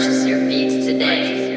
Purchase your beats today.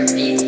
your feet.